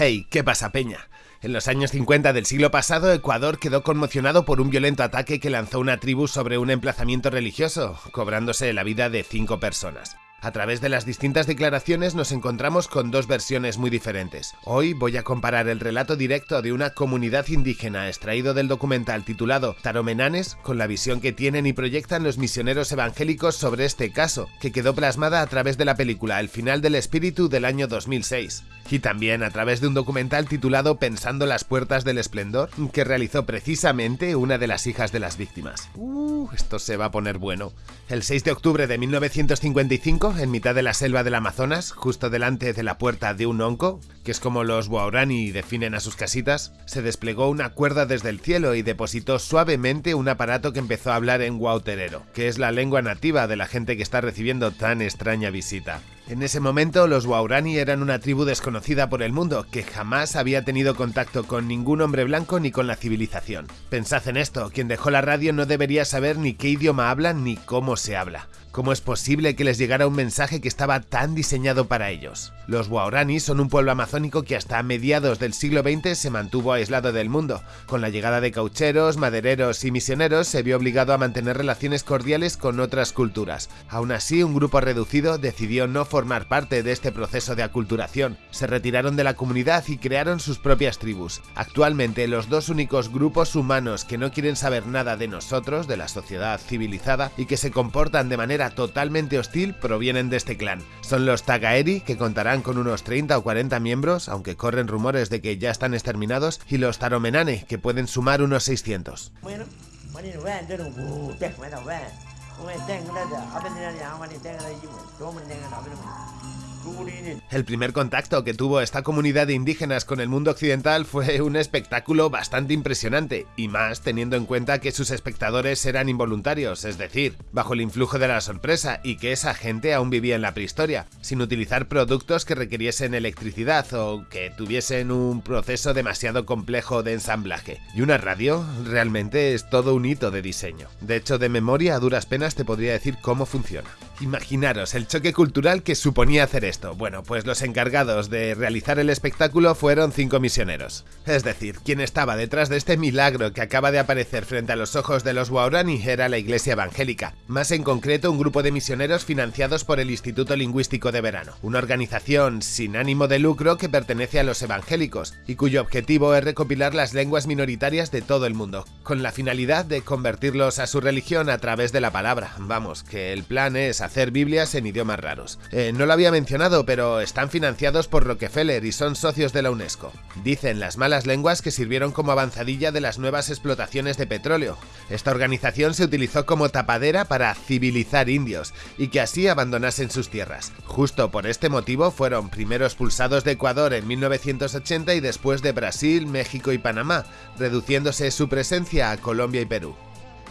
Hey, ¿qué pasa, Peña? En los años 50 del siglo pasado, Ecuador quedó conmocionado por un violento ataque que lanzó una tribu sobre un emplazamiento religioso, cobrándose la vida de cinco personas. A través de las distintas declaraciones nos encontramos con dos versiones muy diferentes. Hoy voy a comparar el relato directo de una comunidad indígena extraído del documental titulado Taromenanes con la visión que tienen y proyectan los misioneros evangélicos sobre este caso, que quedó plasmada a través de la película El final del espíritu del año 2006. Y también a través de un documental titulado Pensando las puertas del esplendor, que realizó precisamente una de las hijas de las víctimas. Uh, esto se va a poner bueno. El 6 de octubre de 1955, en mitad de la selva del Amazonas, justo delante de la puerta de un onco, que es como los Guaurani definen a sus casitas, se desplegó una cuerda desde el cielo y depositó suavemente un aparato que empezó a hablar en guauterero, que es la lengua nativa de la gente que está recibiendo tan extraña visita. En ese momento, los Waurani eran una tribu desconocida por el mundo, que jamás había tenido contacto con ningún hombre blanco ni con la civilización. Pensad en esto, quien dejó la radio no debería saber ni qué idioma hablan ni cómo se habla. ¿Cómo es posible que les llegara un mensaje que estaba tan diseñado para ellos? Los Waorani son un pueblo amazónico que hasta mediados del siglo XX se mantuvo aislado del mundo. Con la llegada de caucheros, madereros y misioneros se vio obligado a mantener relaciones cordiales con otras culturas. Aún así, un grupo reducido decidió no formar parte de este proceso de aculturación. Se retiraron de la comunidad y crearon sus propias tribus. Actualmente, los dos únicos grupos humanos que no quieren saber nada de nosotros, de la sociedad civilizada, y que se comportan de manera totalmente hostil provienen de este clan. Son los Tagaeri, que contarán con unos 30 o 40 miembros, aunque corren rumores de que ya están exterminados, y los Taromenane, que pueden sumar unos 600. ඔය දැන් හොඳද අපේ දිනන්නේ ආවනේ දැන් අර ඉමු තෝමන් දැන් අපේ නම El primer contacto que tuvo esta comunidad de indígenas con el mundo occidental fue un espectáculo bastante impresionante, y más teniendo en cuenta que sus espectadores eran involuntarios, es decir, bajo el influjo de la sorpresa, y que esa gente aún vivía en la prehistoria, sin utilizar productos que requiriesen electricidad o que tuviesen un proceso demasiado complejo de ensamblaje. Y una radio realmente es todo un hito de diseño. De hecho, de memoria a duras penas te podría decir cómo funciona. Imaginaros el choque cultural que suponía hacer esto. Bueno, pues los encargados de realizar el espectáculo fueron cinco misioneros. Es decir, quien estaba detrás de este milagro que acaba de aparecer frente a los ojos de los Waurani era la iglesia evangélica, más en concreto un grupo de misioneros financiados por el Instituto Lingüístico de Verano, una organización sin ánimo de lucro que pertenece a los evangélicos y cuyo objetivo es recopilar las lenguas minoritarias de todo el mundo, con la finalidad de convertirlos a su religión a través de la palabra. Vamos, que el plan es hacer Biblias en idiomas raros. Eh, no lo había mencionado, pero están financiados por Rockefeller y son socios de la UNESCO. Dicen las malas lenguas que sirvieron como avanzadilla de las nuevas explotaciones de petróleo. Esta organización se utilizó como tapadera para civilizar indios y que así abandonasen sus tierras. Justo por este motivo fueron primero expulsados de Ecuador en 1980 y después de Brasil, México y Panamá, reduciéndose su presencia a Colombia y Perú.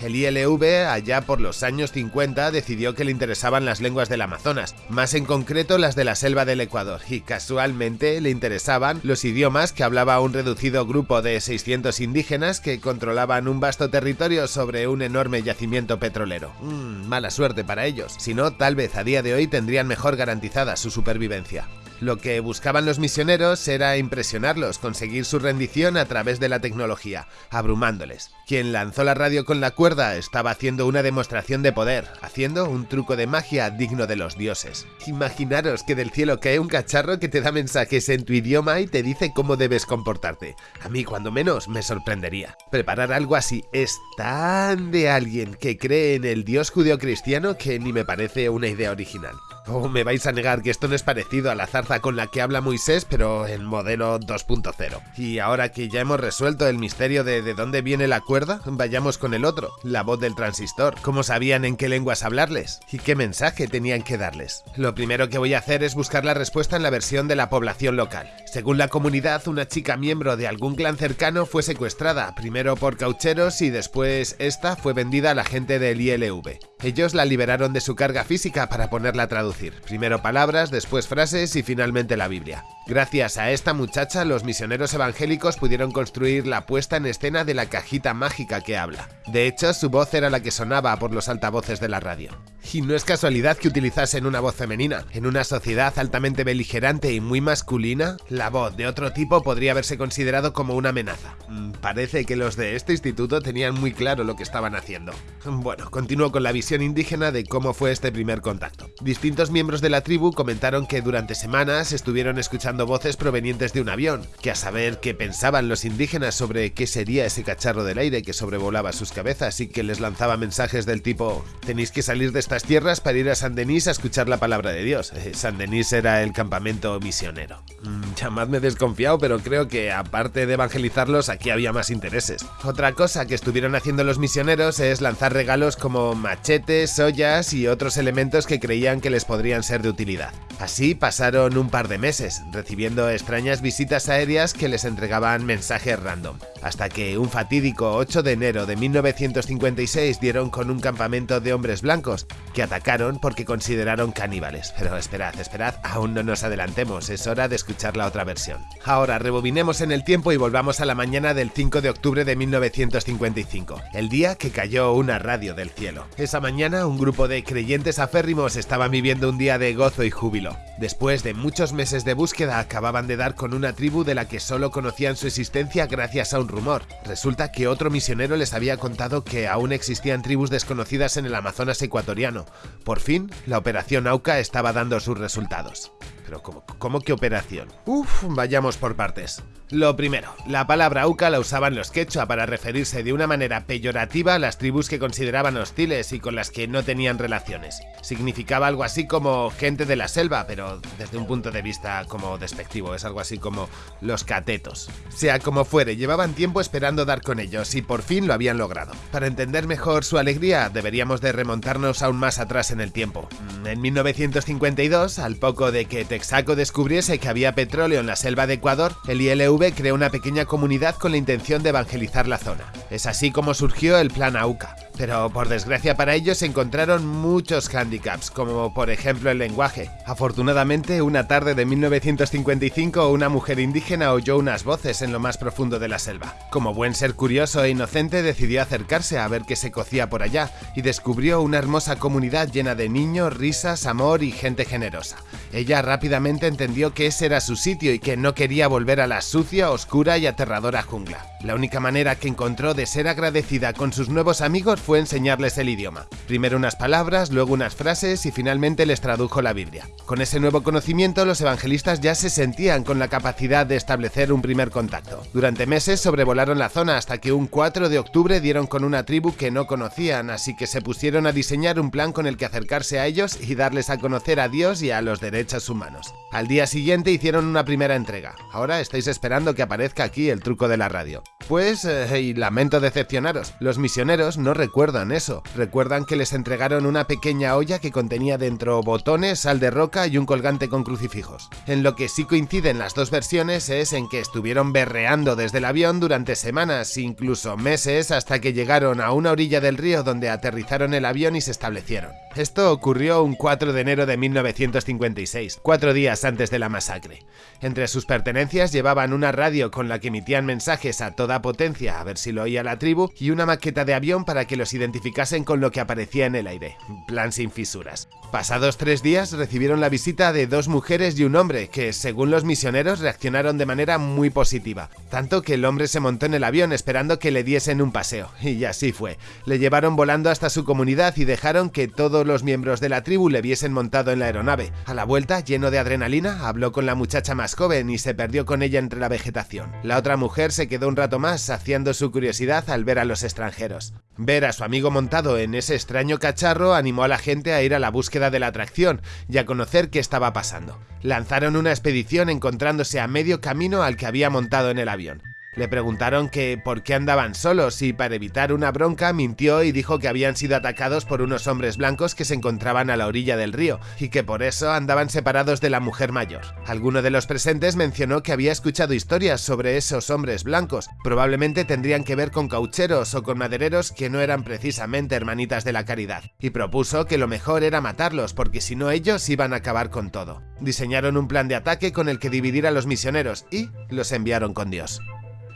El ILV, allá por los años 50, decidió que le interesaban las lenguas del Amazonas, más en concreto las de la selva del Ecuador, y casualmente le interesaban los idiomas que hablaba un reducido grupo de 600 indígenas que controlaban un vasto territorio sobre un enorme yacimiento petrolero. Mm, mala suerte para ellos, si no, tal vez a día de hoy tendrían mejor garantizada su supervivencia. Lo que buscaban los misioneros era impresionarlos, conseguir su rendición a través de la tecnología, abrumándoles. Quien lanzó la radio con la cuerda estaba haciendo una demostración de poder, haciendo un truco de magia digno de los dioses. Imaginaros que del cielo cae un cacharro que te da mensajes en tu idioma y te dice cómo debes comportarte. A mí, cuando menos, me sorprendería. Preparar algo así es tan de alguien que cree en el dios judío-cristiano que ni me parece una idea original. Oh, me vais a negar que esto no es parecido a la zarza con la que habla Moisés, pero en modelo 2.0. Y ahora que ya hemos resuelto el misterio de de dónde viene la cuerda, vayamos con el otro, la voz del transistor. ¿Cómo sabían en qué lenguas hablarles? ¿Y qué mensaje tenían que darles? Lo primero que voy a hacer es buscar la respuesta en la versión de la población local. Según la comunidad, una chica miembro de algún clan cercano fue secuestrada, primero por caucheros y después esta fue vendida a la gente del ILV. Ellos la liberaron de su carga física para ponerla a traducir. Primero palabras, después frases y finalmente la Biblia. Gracias a esta muchacha, los misioneros evangélicos pudieron construir la puesta en escena de la cajita mágica que habla. De hecho, su voz era la que sonaba por los altavoces de la radio. Y no es casualidad que utilizasen una voz femenina. En una sociedad altamente beligerante y muy masculina, la voz de otro tipo podría haberse considerado como una amenaza. Mm, parece que los de este instituto tenían muy claro lo que estaban haciendo. Bueno, continúo con la visión indígena de cómo fue este primer contacto. Distintos miembros de la tribu comentaron que durante semanas estuvieron escuchando voces provenientes de un avión, que a saber qué pensaban los indígenas sobre qué sería ese cacharro del aire que sobrevolaba sus cabezas y que les lanzaba mensajes del tipo tenéis que salir de tierras para ir a San Denis a escuchar la palabra de Dios. Eh, San Denis era el campamento misionero. Mm, llamadme desconfiado, pero creo que aparte de evangelizarlos, aquí había más intereses. Otra cosa que estuvieron haciendo los misioneros es lanzar regalos como machetes, ollas y otros elementos que creían que les podrían ser de utilidad. Así pasaron un par de meses, recibiendo extrañas visitas aéreas que les entregaban mensajes random, hasta que un fatídico 8 de enero de 1956 dieron con un campamento de hombres blancos, que atacaron porque consideraron caníbales. Pero esperad, esperad, aún no nos adelantemos, es hora de escuchar la otra versión. Ahora rebobinemos en el tiempo y volvamos a la mañana del 5 de octubre de 1955, el día que cayó una radio del cielo. Esa mañana un grupo de creyentes aférrimos estaban viviendo un día de gozo y júbilo Después de muchos meses de búsqueda acababan de dar con una tribu de la que solo conocían su existencia gracias a un rumor. Resulta que otro misionero les había contado que aún existían tribus desconocidas en el Amazonas ecuatoriano. Por fin, la operación AUCA estaba dando sus resultados. Pero ¿cómo, cómo que operación? Uf, vayamos por partes. Lo primero, la palabra auca la usaban los quechua para referirse de una manera peyorativa a las tribus que consideraban hostiles y con las que no tenían relaciones. Significaba algo así como gente de la selva, pero desde un punto de vista como despectivo, es algo así como los catetos. Sea como fuere, llevaban tiempo esperando dar con ellos y por fin lo habían logrado. Para entender mejor su alegría, deberíamos de remontarnos aún más atrás en el tiempo. En 1952, al poco de que Texaco descubriese que había petróleo en la selva de Ecuador, el ILV creó una pequeña comunidad con la intención de evangelizar la zona. Es así como surgió el Plan AUCA. Pero por desgracia para ellos se encontraron muchos handicaps, como por ejemplo el lenguaje. Afortunadamente, una tarde de 1955 una mujer indígena oyó unas voces en lo más profundo de la selva. Como buen ser curioso e inocente decidió acercarse a ver qué se cocía por allá y descubrió una hermosa comunidad llena de niños, risas, amor y gente generosa. Ella rápidamente entendió que ese era su sitio y que no quería volver a la sucia, oscura y aterradora jungla. La única manera que encontró de ser agradecida con sus nuevos amigos fue enseñarles el idioma. Primero unas palabras, luego unas frases y finalmente les tradujo la Biblia. Con ese nuevo conocimiento los evangelistas ya se sentían con la capacidad de establecer un primer contacto. Durante meses sobrevolaron la zona hasta que un 4 de octubre dieron con una tribu que no conocían, así que se pusieron a diseñar un plan con el que acercarse a ellos y darles a conocer a Dios y a los derechos humanos. Al día siguiente hicieron una primera entrega. Ahora estáis esperando que aparezca aquí el truco de la radio. Pues, eh, y lamento decepcionaros, los misioneros no recuerdan eso. Recuerdan que les entregaron una pequeña olla que contenía dentro botones, sal de roca y un colgante con crucifijos. En lo que sí coinciden las dos versiones es en que estuvieron berreando desde el avión durante semanas, incluso meses, hasta que llegaron a una orilla del río donde aterrizaron el avión y se establecieron. Esto ocurrió un 4 de enero de 1956, cuatro días antes de la masacre. Entre sus pertenencias llevaban una radio con la que emitían mensajes a toda potencia a ver si lo oía la tribu y una maqueta de avión para que los identificasen con lo que aparecía en el aire. Plan sin fisuras. Pasados tres días recibieron la visita de dos mujeres y un hombre que, según los misioneros, reaccionaron de manera muy positiva. Tanto que el hombre se montó en el avión esperando que le diesen un paseo. Y así fue. Le llevaron volando hasta su comunidad y dejaron que los miembros de la tribu le viesen montado en la aeronave. A la vuelta, lleno de adrenalina, habló con la muchacha más joven y se perdió con ella entre la vegetación. La otra mujer se quedó un rato más saciando su curiosidad al ver a los extranjeros. Ver a su amigo montado en ese extraño cacharro animó a la gente a ir a la búsqueda de la atracción y a conocer qué estaba pasando. Lanzaron una expedición encontrándose a medio camino al que había montado en el avión. Le preguntaron que por qué andaban solos y para evitar una bronca mintió y dijo que habían sido atacados por unos hombres blancos que se encontraban a la orilla del río y que por eso andaban separados de la mujer mayor. Alguno de los presentes mencionó que había escuchado historias sobre esos hombres blancos, probablemente tendrían que ver con caucheros o con madereros que no eran precisamente hermanitas de la caridad, y propuso que lo mejor era matarlos porque si no ellos iban a acabar con todo. Diseñaron un plan de ataque con el que dividir a los misioneros y los enviaron con Dios.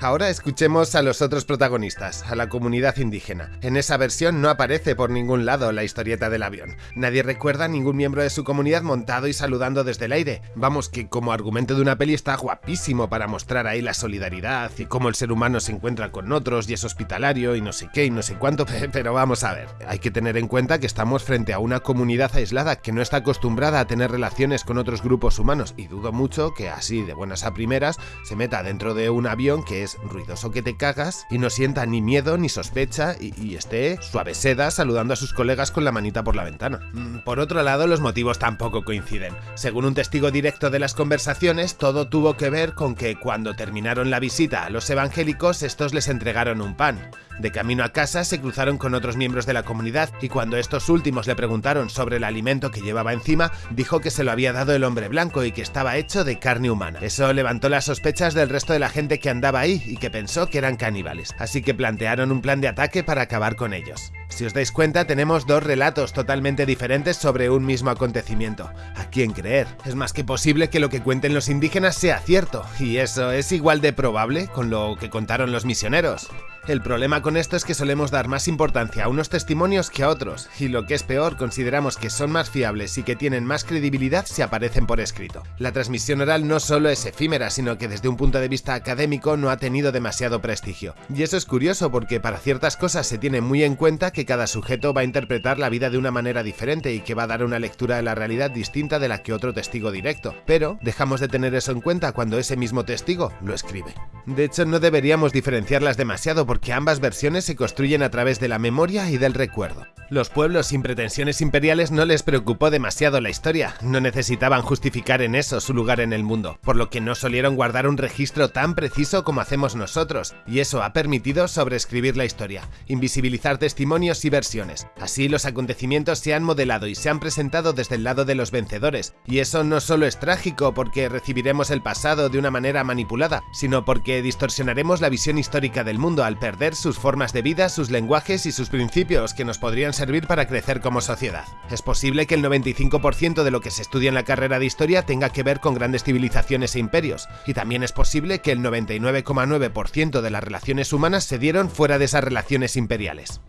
Ahora escuchemos a los otros protagonistas, a la comunidad indígena. En esa versión no aparece por ningún lado la historieta del avión. Nadie recuerda a ningún miembro de su comunidad montado y saludando desde el aire. Vamos, que como argumento de una peli está guapísimo para mostrar ahí la solidaridad y cómo el ser humano se encuentra con otros y es hospitalario y no sé qué y no sé cuánto, pero vamos a ver. Hay que tener en cuenta que estamos frente a una comunidad aislada que no está acostumbrada a tener relaciones con otros grupos humanos y dudo mucho que así de buenas a primeras se meta dentro de un avión que es ruidoso que te cagas y no sienta ni miedo ni sospecha y, esté suave seda saludando a sus colegas con la manita por la ventana. Mm, por otro lado, los motivos tampoco coinciden. Según un testigo directo de las conversaciones, todo tuvo que ver con que cuando terminaron la visita a los evangélicos, estos les entregaron un pan. De camino a casa se cruzaron con otros miembros de la comunidad y cuando estos últimos le preguntaron sobre el alimento que llevaba encima, dijo que se lo había dado el hombre blanco y que estaba hecho de carne humana. Eso levantó las sospechas del resto de la gente que andaba ahí y que pensó que eran caníbales, así que plantearon un plan de ataque para acabar con ellos. Si os dais cuenta, tenemos dos relatos totalmente diferentes sobre un mismo acontecimiento. ¿A quién creer? Es más que posible que lo que cuenten los indígenas sea cierto, y eso es igual de probable con lo que contaron los misioneros. El problema con esto es que solemos dar más importancia a unos testimonios que a otros, y lo que es peor, consideramos que son más fiables y que tienen más credibilidad si aparecen por escrito. La transmisión oral no solo es efímera, sino que desde un punto de vista académico no ha tenido demasiado prestigio. Y eso es curioso porque para ciertas cosas se tiene muy en cuenta que cada sujeto va a interpretar la vida de una manera diferente y que va a dar una lectura de la realidad distinta de la que otro testigo directo, pero dejamos de tener eso en cuenta cuando ese mismo testigo lo escribe. De hecho, no deberíamos diferenciarlas demasiado porque ambas versiones se construyen a través de la memoria y del recuerdo. Los pueblos sin pretensiones imperiales no les preocupó demasiado la historia, no necesitaban justificar en eso su lugar en el mundo, por lo que no solieron guardar un registro tan preciso como hacemos nosotros, y eso ha permitido sobreescribir la historia, invisibilizar testimonios y versiones. Así los acontecimientos se han modelado y se han presentado desde el lado de los vencedores, y eso no solo es trágico porque recibiremos el pasado de una manera manipulada, sino porque distorsionaremos la visión histórica del mundo al perder sus formas de vida, sus lenguajes y sus principios que nos podrían ser servir para crecer como sociedad. Es posible que el 95% de lo que se estudia en la carrera de historia tenga que ver con grandes civilizaciones e imperios, y también es posible que el 99,9% de las relaciones humanas se dieron fuera de esas relaciones imperiales.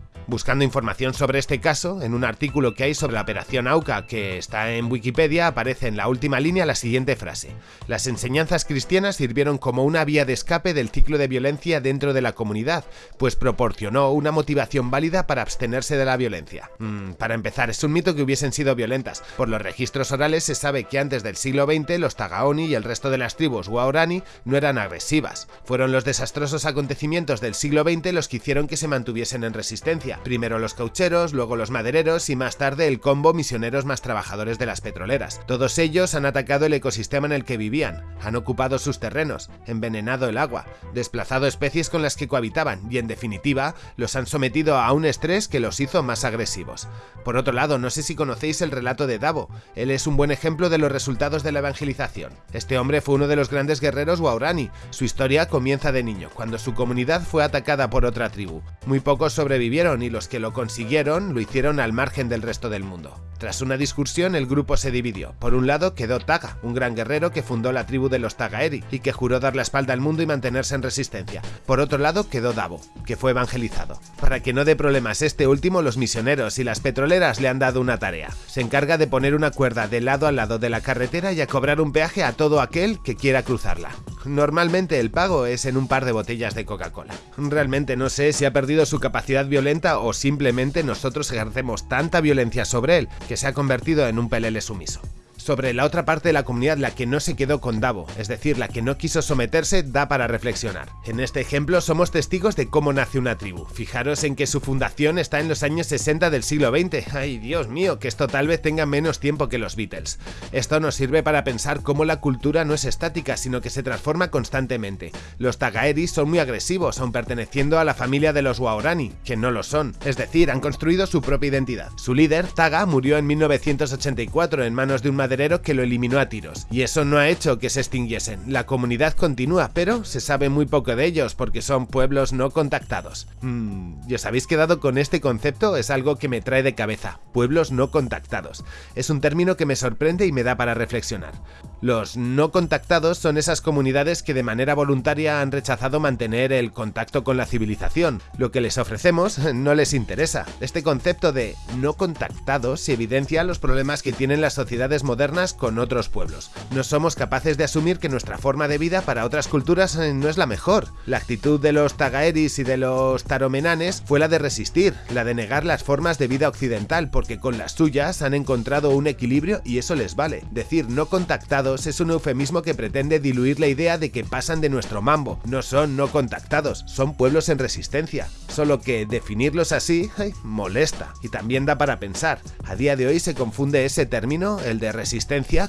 Buscando información sobre este caso, en un artículo que hay sobre la operación AUCA que está en Wikipedia aparece en la última línea la siguiente frase. Las enseñanzas cristianas sirvieron como una vía de escape del ciclo de violencia dentro de la comunidad, pues proporcionó una motivación válida para abstenerse de la violencia. Mm, para empezar, es un mito que hubiesen sido violentas. Por los registros orales se sabe que antes del siglo XX los Tagaoni y el resto de las tribus Waorani no eran agresivas. Fueron los desastrosos acontecimientos del siglo XX los que hicieron que se mantuviesen en resistencia primero los caucheros, luego los madereros y más tarde el combo misioneros más trabajadores de las petroleras. Todos ellos han atacado el ecosistema en el que vivían, han ocupado sus terrenos, envenenado el agua, desplazado especies con las que cohabitaban y en definitiva los han sometido a un estrés que los hizo más agresivos. Por otro lado, no sé si conocéis el relato de Davo, él es un buen ejemplo de los resultados de la evangelización. Este hombre fue uno de los grandes guerreros Waurani, su historia comienza de niño, cuando su comunidad fue atacada por otra tribu. Muy pocos sobrevivieron y los que lo consiguieron lo hicieron al margen del resto del mundo. Tras una discusión, el grupo se dividió. Por un lado quedó Taga, un gran guerrero que fundó la tribu de los Tagaeri y que juró dar la espalda al mundo y mantenerse en resistencia. Por otro lado quedó Davo, que fue evangelizado. Para que no dé problemas este último, los misioneros y las petroleras le han dado una tarea. Se encarga de poner una cuerda de lado a lado de la carretera y a cobrar un peaje a todo aquel que quiera cruzarla. Normalmente el pago es en un par de botellas de Coca-Cola. Realmente no sé si ha perdido su capacidad violenta o simplemente nosotros ejercemos tanta violencia sobre él que se ha convertido en un pelele sumiso sobre la otra parte de la comunidad, la que no se quedó con Davo, es decir, la que no quiso someterse, da para reflexionar. En este ejemplo somos testigos de cómo nace una tribu. Fijaros en que su fundación está en los años 60 del siglo XX. Ay, Dios mío, que esto tal vez tenga menos tiempo que los Beatles. Esto nos sirve para pensar cómo la cultura no es estática, sino que se transforma constantemente. Los Tagaeris son muy agresivos, aun perteneciendo a la familia de los Waorani, que no lo son. Es decir, han construido su propia identidad. Su líder, Taga, murió en 1984 en manos de un madre que lo eliminó a tiros. Y eso no ha hecho que se extinguiesen. La comunidad continúa, pero se sabe muy poco de ellos porque son pueblos no contactados. Mm, ¿Y os habéis quedado con este concepto? Es algo que me trae de cabeza. Pueblos no contactados. Es un término que me sorprende y me da para reflexionar. Los no contactados son esas comunidades que de manera voluntaria han rechazado mantener el contacto con la civilización. Lo que les ofrecemos no les interesa. Este concepto de no contactados evidencia los problemas que tienen las sociedades modernas con otros pueblos. No somos capaces de asumir que nuestra forma de vida para otras culturas eh, no es la mejor. La actitud de los tagaeris y de los taromenanes fue la de resistir, la de negar las formas de vida occidental, porque con las suyas han encontrado un equilibrio y eso les vale. Decir no contactados es un eufemismo que pretende diluir la idea de que pasan de nuestro mambo. No son no contactados, son pueblos en resistencia. Solo que definirlos así molesta y también da para pensar. A día de hoy se confunde ese término, el de resistencia,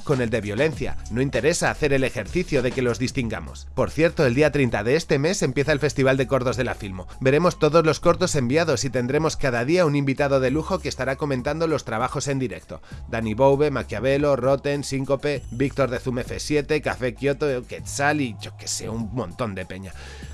con el de violencia. No interesa hacer el ejercicio de que los distingamos. Por cierto, el día 30 de este mes empieza el Festival de Cortos de la Filmo. Veremos todos los cortos enviados y tendremos cada día un invitado de lujo que estará comentando los trabajos en directo. Dani Boube, Maquiavelo, Rotten, Síncope, Víctor de Zoom F7, Café Kyoto, Quetzal y yo que sé, un montón de peña.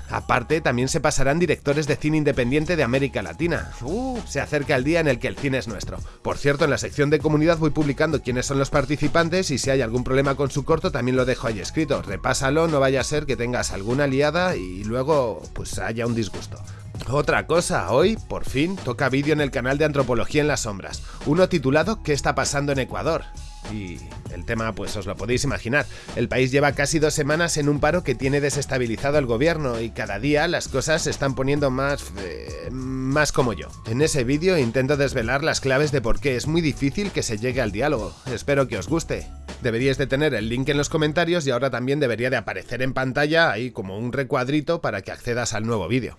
Aparte, también se pasarán directores de cine independiente de América Latina. Uh, se acerca el día en el que el cine es nuestro. Por cierto, en la sección de comunidad voy publicando quiénes son los participantes y si hay algún problema con su corto también lo dejo ahí escrito. Repásalo, no vaya a ser que tengas alguna liada y luego pues haya un disgusto. Otra cosa, hoy, por fin, toca vídeo en el canal de Antropología en las Sombras, uno titulado ¿Qué está pasando en Ecuador? Y el tema, pues os lo podéis imaginar. El país lleva casi dos semanas en un paro que tiene desestabilizado el gobierno y cada día las cosas se están poniendo más... Eh, más como yo. En ese vídeo intento desvelar las claves de por qué es muy difícil que se llegue al diálogo. Espero que os guste. Deberíais de tener el link en los comentarios y ahora también debería de aparecer en pantalla ahí como un recuadrito para que accedas al nuevo vídeo.